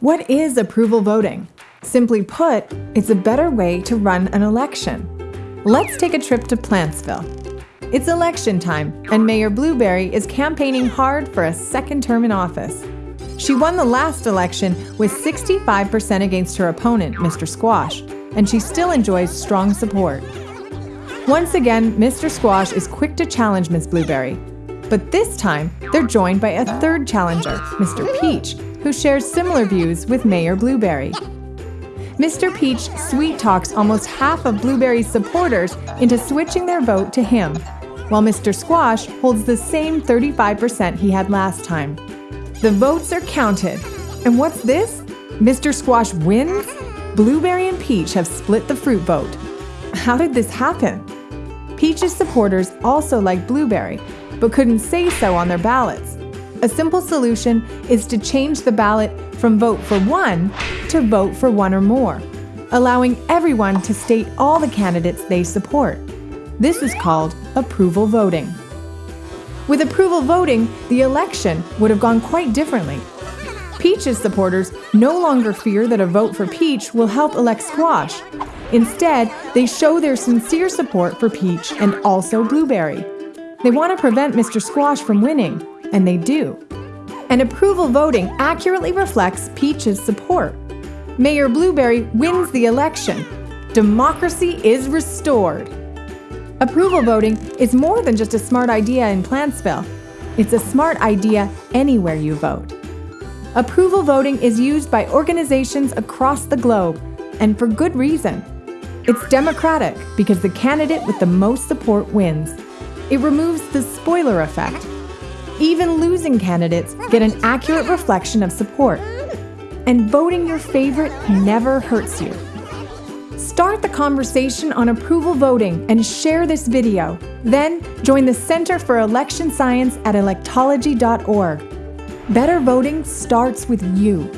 What is approval voting? Simply put, it's a better way to run an election. Let's take a trip to Plantsville. It's election time, and Mayor Blueberry is campaigning hard for a second term in office. She won the last election with 65% against her opponent, Mr. Squash, and she still enjoys strong support. Once again, Mr. Squash is quick to challenge Ms. Blueberry. But this time, they're joined by a third challenger, Mr. Peach, who shares similar views with Mayor Blueberry. Mr. Peach sweet talks almost half of Blueberry's supporters into switching their vote to him, while Mr. Squash holds the same 35% he had last time. The votes are counted. And what's this? Mr. Squash wins? Blueberry and Peach have split the fruit vote. How did this happen? Peach's supporters also like Blueberry, but couldn't say so on their ballots. A simple solution is to change the ballot from vote for one to vote for one or more, allowing everyone to state all the candidates they support. This is called approval voting. With approval voting, the election would have gone quite differently. Peach's supporters no longer fear that a vote for Peach will help elect Squash. Instead, they show their sincere support for Peach and also Blueberry. They want to prevent Mr. Squash from winning, and they do. And approval voting accurately reflects Peach's support. Mayor Blueberry wins the election. Democracy is restored. Approval voting is more than just a smart idea in Plantsville. It's a smart idea anywhere you vote. Approval voting is used by organizations across the globe, and for good reason. It's democratic because the candidate with the most support wins. It removes the spoiler effect. Even losing candidates get an accurate reflection of support. And voting your favorite never hurts you. Start the conversation on approval voting and share this video. Then join the Center for Election Science at electology.org. Better voting starts with you.